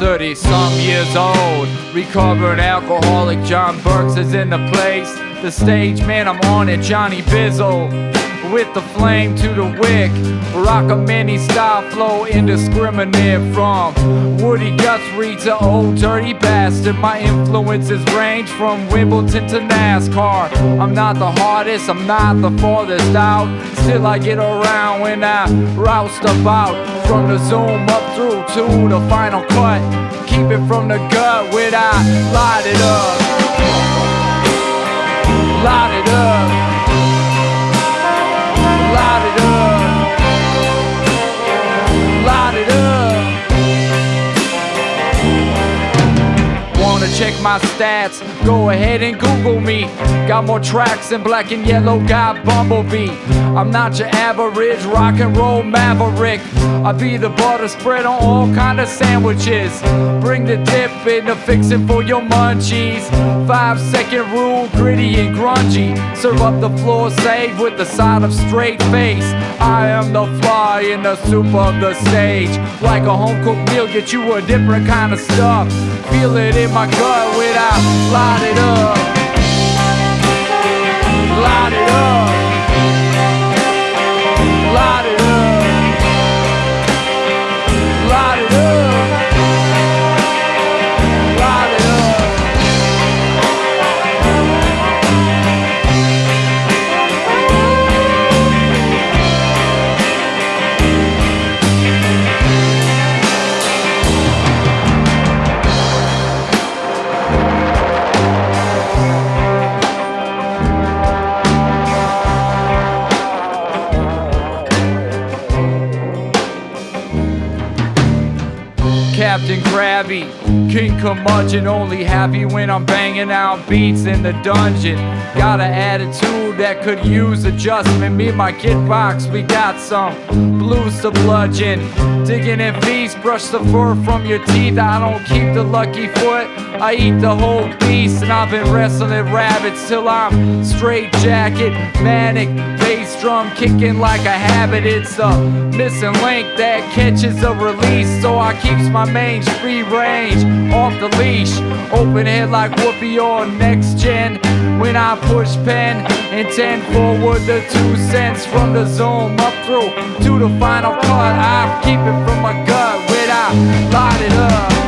30 some years old. Recovered alcoholic John Burks is in the place. The stage, man, I'm on it, Johnny Bizzle with the flame to the wick. Rock a mini style flow indiscriminate from Woody Guthrie to Old Dirty Bastard. My influences range from Wimbledon to NASCAR. I'm not the hardest, I'm not the farthest out. Still, I get around when I roust about. From the zoom up through to the final cut. Keep it from the gut when I light it up. Check my stats, go ahead and Google me. Got more tracks than Black and Yellow got Bumblebee. I'm not your average rock and roll maverick. I be the butter spread on all kind of sandwiches. Bring the dip in the fixin' for your munchies. Five second rule, gritty and grungy. Serve up the floor save with a side of straight face. I am the fly in the soup of the stage. Like a home cooked meal, get you a different kind of stuff. Feel it in my gut but without light it up. Captain Krabby. King Curmudgeon, only happy when I'm banging out beats in the dungeon. Got an attitude that could use adjustment. Me and my kid box, we got some blues to bludgeon. Digging in feast, brush the fur from your teeth. I don't keep the lucky foot, I eat the whole beast. And I've been wrestling rabbits till I'm straight jacket, manic, bass drum kicking like a habit. It's a missing link that catches a release, so I keeps my mange free range off the leash. Open head like Whoopi or next gen. When I push pen and ten forward the two cents from the zone up through to the final cut. I keep it from my gut when I light it up.